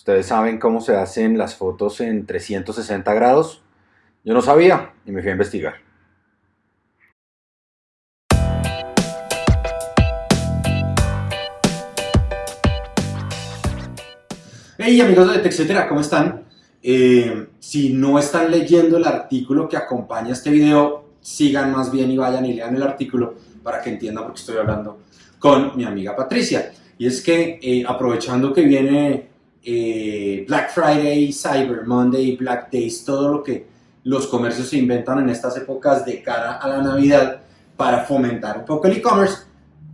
¿Ustedes saben cómo se hacen las fotos en 360 grados? Yo no sabía y me fui a investigar. Hey amigos de TechCetera, ¿cómo están? Eh, si no están leyendo el artículo que acompaña este video, sigan más bien y vayan y lean el artículo para que entiendan por qué estoy hablando con mi amiga Patricia. Y es que eh, aprovechando que viene eh, Black Friday, Cyber Monday, Black Days, todo lo que los comercios se inventan en estas épocas de cara a la Navidad para fomentar un poco el e-commerce,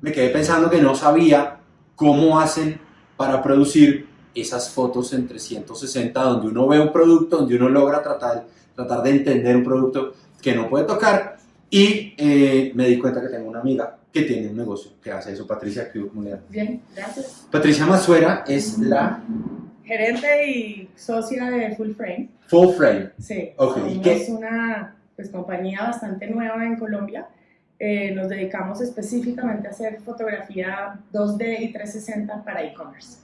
me quedé pensando que no sabía cómo hacen para producir esas fotos en 360 donde uno ve un producto, donde uno logra tratar, tratar de entender un producto que no puede tocar y eh, me di cuenta que tengo una amiga que tiene un negocio que hace eso. Patricia. Bien, gracias. Patricia Masuera es la... Gerente y socia de Full Frame. Full Frame. Sí. Ok, ¿y qué? Es una pues, compañía bastante nueva en Colombia. Eh, nos dedicamos específicamente a hacer fotografía 2D y 360 para e-commerce.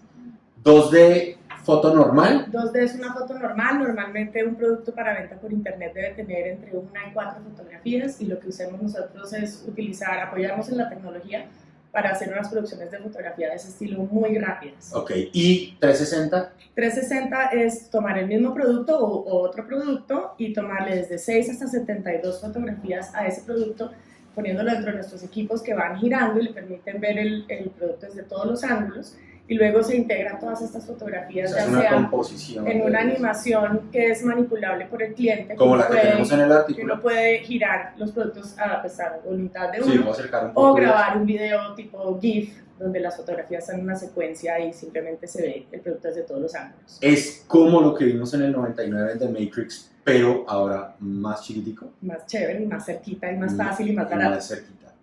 2D foto normal. 2D es una foto normal, normalmente un producto para venta por internet debe tener entre una y cuatro fotografías y lo que usamos nosotros es utilizar, apoyarnos en la tecnología para hacer unas producciones de fotografía de ese estilo muy rápidas. Ok, ¿y 360? 360 es tomar el mismo producto o, o otro producto y tomarle desde 6 hasta 72 fotografías a ese producto poniéndolo dentro de nuestros equipos que van girando y le permiten ver el, el producto desde todos los ángulos y luego se integran todas estas fotografías, O sea, ya una sea composición. en una animación que es manipulable por el cliente, Como la que puede- tenemos en el que artículo. uno puede girar los productos a pesar de voluntad de Sí, uno, acercar un poco. o grabar un video tipo GIF, donde las fotografías en una secuencia y simplemente se ve el producto desde todos los ángulos. Es como lo que vimos en el 99 de Matrix, pero ahora más chiquitico. Más chévere y más cerquita y más Mm, fácil y más y barato. más cerquita.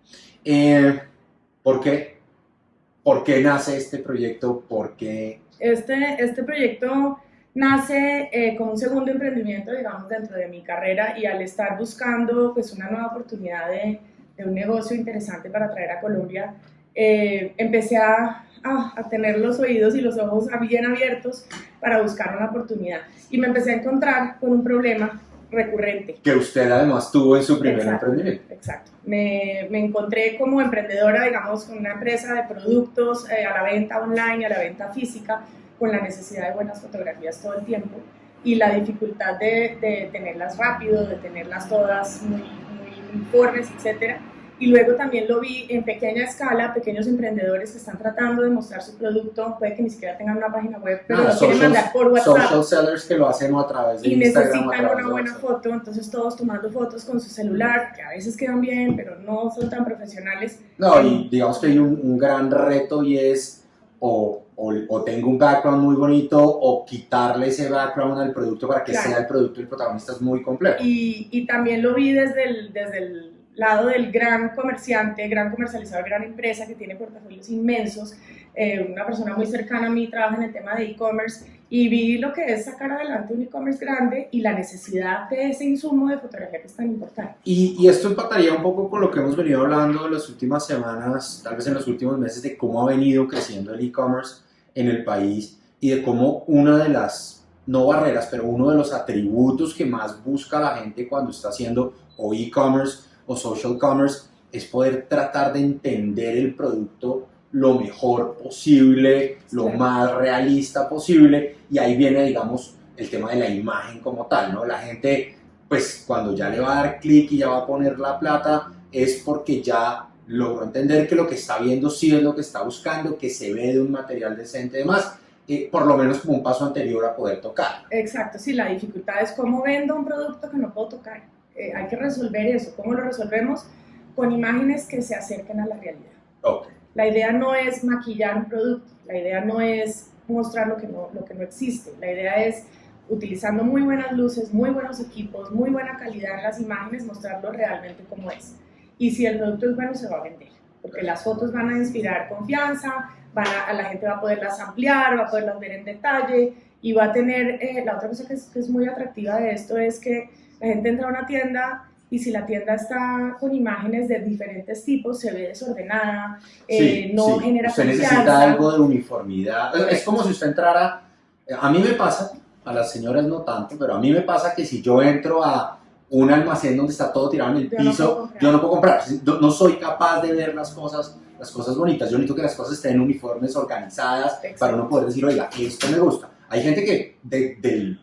Eh, ¿Por qué? ¿Por qué nace este proyecto? ¿Por qué? Este, este proyecto nace eh, como un segundo emprendimiento, digamos, dentro de mi carrera y al estar buscando pues, una nueva oportunidad de, de un negocio interesante para traer a Colombia, eh, empecé a, a- a tener los oídos y los ojos bien abiertos para buscar una oportunidad. Y me empecé a encontrar con un problema recurrente. Que usted además tuvo en su primer Exacto. emprendimiento. Exacto. Me, me encontré como emprendedora, digamos, con una empresa de productos eh, a la venta online a la venta física, con la necesidad de buenas fotografías todo el tiempo y la dificultad de, de tenerlas rápido, de tenerlas todas muy, muy uniformes, etcétera. Y luego también lo vi en pequeña escala, pequeños emprendedores que están tratando de mostrar su producto, puede que ni siquiera tengan una página web, pero Ah, lo quieren mandar por WhatsApp Social sellers que lo hacen a través de y Instagram. a necesitan una buena foto, entonces todos tomando fotos con su celular, que a veces quedan bien, pero no son tan profesionales. No, y digamos que hay un, un gran reto y es o, o, o tengo un background muy bonito o quitarle ese background al producto para que Claro. sea el producto y el protagonista es muy complejo. Y, y también lo vi desde el, desde el lado del gran comerciante, gran comercializador, gran empresa que tiene portafolios inmensos. Eh, una persona muy cercana a mí trabaja en el tema de e-commerce y vi lo que es sacar adelante un e-commerce grande y la necesidad de ese insumo de fotografía que es tan importante. Y, y esto empataría un poco con lo que hemos venido hablando en las últimas semanas, tal vez en los últimos meses, de cómo ha venido creciendo el e-commerce en el país y de cómo una de las, no barreras, pero uno de los atributos que más busca la gente cuando está haciendo o e-commerce o social commerce es poder tratar de entender el producto lo mejor posible, lo Claro. más realista posible y ahí viene, digamos, el tema de la imagen como tal, ¿no? La gente pues cuando ya le va a dar clic y ya va a poner la plata, es porque ya logró entender que lo que está viendo sí es lo que está buscando, que se ve de un material decente y demás, eh, por lo menos como un paso anterior a poder tocar. Exacto, sí, la dificultad es cómo vendo un producto que no puedo tocar. Eh, hay que resolver eso. ¿Cómo lo resolvemos? Con imágenes que se acerquen a la realidad. La idea no es maquillar un producto, la idea no es mostrar lo que no, lo que no existe, la idea es utilizando muy buenas luces, muy buenos equipos, muy buena calidad en las imágenes, mostrarlo realmente como es. Y si el producto es bueno, se va a vender, porque las fotos van a inspirar confianza, van a, a la gente va a poderlas ampliar, va a poderlas ver en detalle y va a tener, eh, la otra cosa que es, que es muy atractiva de esto es que la gente entra a una tienda y si la tienda está con imágenes de diferentes tipos, se ve desordenada, eh, Sí, no sí. genera Usted confianza. necesita algo de uniformidad. Es- como si usted entrara Eh, A mí me pasa, a las señoras no tanto, pero a mí me pasa que si yo entro a un almacén donde está todo tirado en el Yo no piso, comprar. yo no puedo comprar. No, no soy capaz de ver las cosas, las cosas bonitas. Yo necesito que las cosas estén uniformes, organizadas, Exacto. para uno poder decir, oiga, esto me gusta. Hay gente que de, del-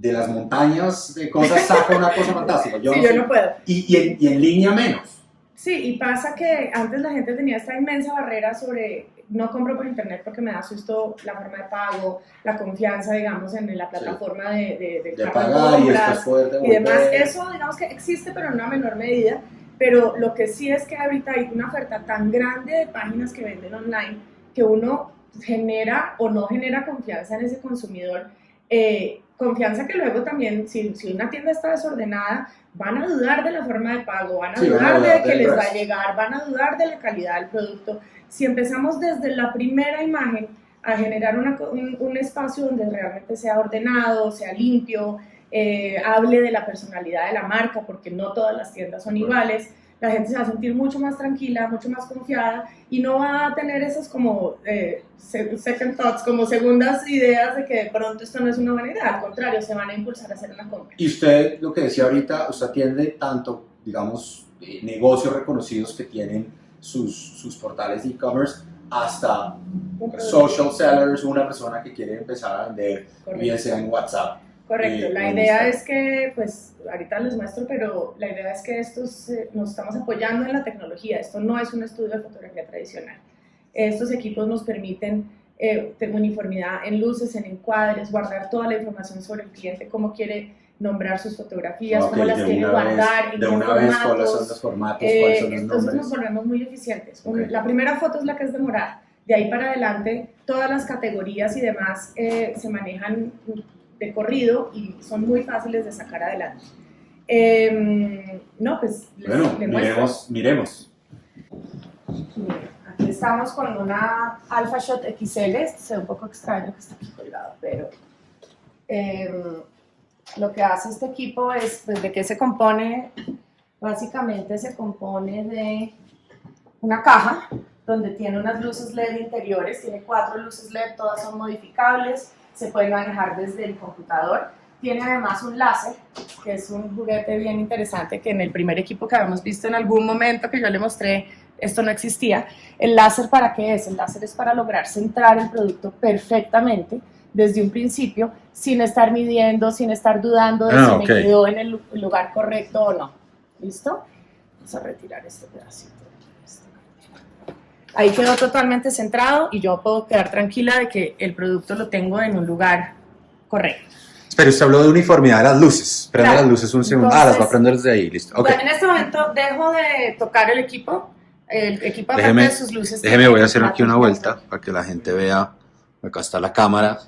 de las montañas de cosas saca una cosa fantástica. Yo sí, no yo no puedo. y, y en, y en línea menos. Sí, y pasa que antes la gente tenía esta inmensa barrera sobre no compro por internet porque me da susto la forma de pago, la confianza, digamos, en la plataforma de, de, De carro de pagar y compras y demás. Eso, digamos que existe, pero en una menor medida. Pero lo que sí es que ahorita hay una oferta tan grande de páginas que venden online que uno genera o no genera confianza en ese consumidor. Eh, confianza que luego también, si, si una tienda está desordenada, van a dudar de la forma de pago, van a Sí, van a dudar de que les va a llegar, van a dudar de la calidad del producto. Si empezamos desde la primera imagen a generar una un, un espacio donde realmente sea ordenado, sea limpio, eh, hable de la personalidad de la marca, porque no todas las tiendas son iguales, la gente se va a sentir mucho más tranquila, mucho más confiada y no va a tener esas como eh, se- second thoughts, como segundas ideas de que de pronto esto no es una buena idea, al contrario, se van a impulsar a hacer una compra. Y usted, lo que decía ahorita, usted atiende tanto, digamos, eh, negocios reconocidos que tienen sus, sus portales de e-commerce, hasta social sellers, una persona que quiere empezar a vender, bien sea en WhatsApp. Correcto, Eh, la idea es que, pues, ahorita les muestro, pero la idea es que estos, eh, nos estamos apoyando en la tecnología. Esto no es un estudio de fotografía tradicional. Estos equipos nos permiten eh, tener uniformidad en luces, en encuadres, guardar toda la información sobre el cliente, cómo quiere nombrar sus fotografías, Ok, cómo las quiere guardar, vez, de una vez, cuáles son formatos. los formatos, Eh, cuáles son los entonces nombres. nos volvemos muy eficientes. La primera foto es la que es demorada. De ahí para adelante, todas las categorías y demás eh, se manejan de corrido y son muy fáciles de sacar adelante. Em, no, pues les, Bueno, les miremos, miremos. Aquí estamos con una Alpha Shot XL. Este se ve un poco extraño que está aquí colgado, pero em, lo que hace este equipo es, pues, ¿de qué se compone? Básicamente se compone de una caja donde tiene unas luces LED interiores, tiene cuatro luces LED, todas son modificables, se pueden manejar desde el computador. Tiene además un láser, que es un juguete bien interesante, que en el primer equipo que habíamos visto en algún momento que yo le mostré, esto no existía. ¿El láser para qué es? El láser es para lograr centrar el producto perfectamente desde un principio, sin estar midiendo, sin estar dudando de Ah, si ok. me quedó en el lu- lugar correcto o no. ¿Listo? Vamos a retirar este pedacito. Ahí quedó totalmente centrado y yo puedo quedar tranquila de que el producto lo tengo en un lugar correcto. Pero usted habló de uniformidad de las luces. Prende Claro. las luces un segundo. ah, las va a Entonces- prender desde ahí, listo. Ok. Bueno, en este momento dejo de tocar el equipo. El equipo Déjeme- de sus luces. Déjeme, voy a hacer aquí una vuelta para que la gente vea. Acá está la cámara,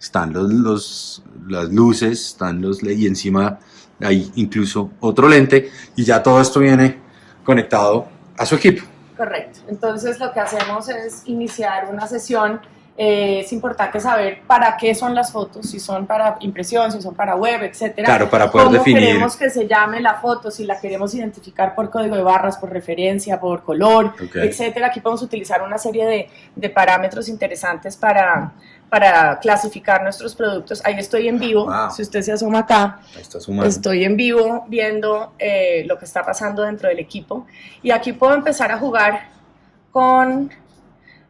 están los, los- las luces, están los y encima hay incluso otro lente y ya todo esto viene conectado a su equipo. Correcto. Entonces lo que hacemos es iniciar una sesión. Eh, es importante saber para qué son las fotos, si son para impresión, si son para web, etcétera. Claro, para poder cómo definir. queremos que se llame la foto, si la queremos identificar por código de barras, por referencia, por color, Ok. etcétera. Aquí podemos utilizar una serie de, de parámetros interesantes para, para clasificar nuestros productos. Ahí estoy en vivo, Wow. si usted se asoma acá. Estoy en vivo viendo eh, lo que está pasando dentro del equipo y aquí puedo empezar a jugar con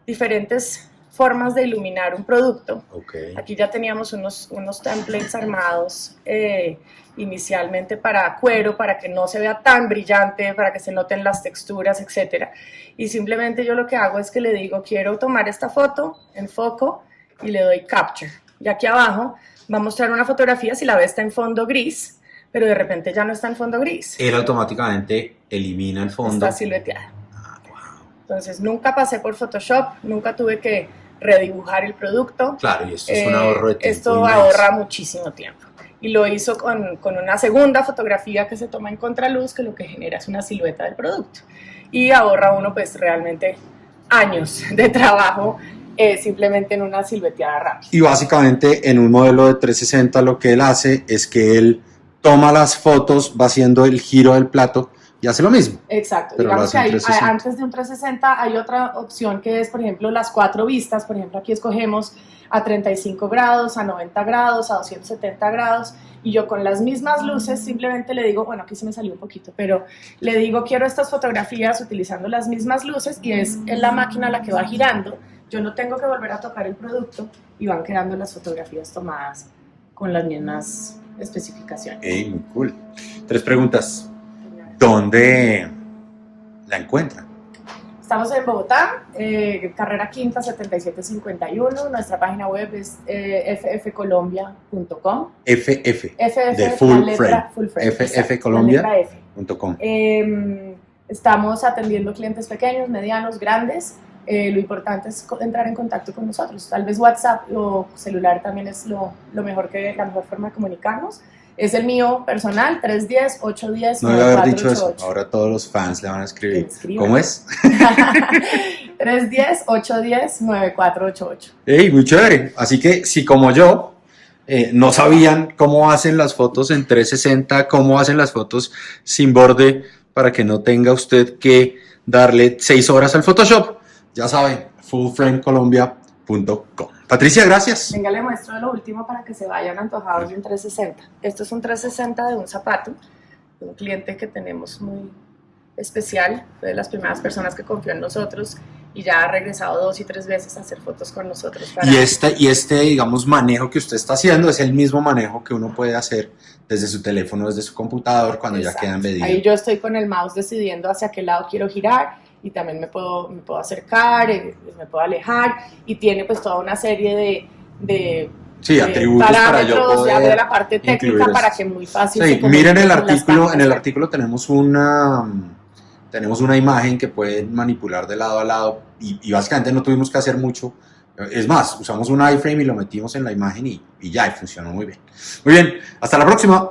diferentes formas de iluminar un producto. Ok. Aquí ya teníamos unos, unos templates armados eh, inicialmente para cuero, para que no se vea tan brillante, para que se noten las texturas, etc. Y simplemente yo lo que hago es que le digo, quiero tomar esta foto, enfoco y le doy capture. Y aquí abajo va a mostrar una fotografía, si la ve está en fondo gris, pero de repente ya no está en fondo gris, Él automáticamente elimina el fondo. está silueteada. Ah, wow. Entonces nunca pasé por Photoshop, nunca tuve que redibujar el producto. Claro, y esto es un Eh, ahorro de tiempo. Esto inmenso. ahorra muchísimo tiempo. Y lo hizo con, con una segunda fotografía que se toma en contraluz, que lo que genera es una silueta del producto. Y ahorra uno pues realmente años de trabajo eh, simplemente en una silueteada rápida. Y básicamente en un modelo de 360 lo que él hace es que él toma las fotos, va haciendo el giro del plato y hace lo mismo. Exacto. Pero lo Digamos hace que en hay- 360. antes de un 360 hay otra opción que es, por ejemplo, las cuatro vistas. Por ejemplo, aquí escogemos a 35 grados, a 90 grados, a 270 grados. Y yo con las mismas luces simplemente le digo, bueno, aquí se me salió un poquito, pero le digo, quiero estas fotografías utilizando las mismas luces y es, es la máquina la que va girando. Yo no tengo que volver a tocar el producto y van quedando las fotografías tomadas con las mismas especificaciones. Ey, muy cool. Tres preguntas. ¿Dónde la encuentran? Estamos en Bogotá, eh, carrera quinta 7751. Nuestra página web es eh, ffcolombia.com. FF. FF, De full letra frame. full frame. FF exacto, la Colombia. letra F. punto com. Eh, estamos atendiendo clientes pequeños, medianos, grandes. Eh, lo importante es entrar en contacto con nosotros. Tal vez WhatsApp o celular también es lo, lo mejor que, la mejor forma de comunicarnos. Es el mío personal, 310-810-9488. No debe haber dicho eso. Ahora todos los fans le van a escribir. ¿Cómo es? 310-810-9488. Ey, muy chévere. Así que si como yo eh, no sabían cómo hacen las fotos en 360, cómo hacen las fotos sin borde para que no tenga usted que darle seis horas al Photoshop, ya saben, fullframecolombia.com. Patricia, gracias. Venga, le muestro lo último para que se vayan antojados de un 360. Esto es un 360 de un zapato, de un cliente que tenemos muy especial, fue de las primeras personas que confió en nosotros y ya ha regresado dos y tres veces a hacer fotos con nosotros. para- Y este, y este, digamos, manejo que usted está haciendo es el mismo manejo que uno puede hacer desde su teléfono, desde su computador, cuando ya Exacto. queda medido. Ahí yo estoy con el mouse decidiendo hacia qué lado quiero girar y también me puedo, me puedo acercar, eh, me puedo alejar y tiene pues toda una serie de, de Sí, de atributos para yo de la parte técnica para que muy fácil Sí, se miren el artículo, en el artículo tenemos una tenemos una imagen que pueden manipular de lado a lado y, y básicamente no tuvimos que hacer mucho. Es más, usamos un iframe y lo metimos en la imagen y, y ya, y funcionó muy bien. Muy bien, hasta la próxima.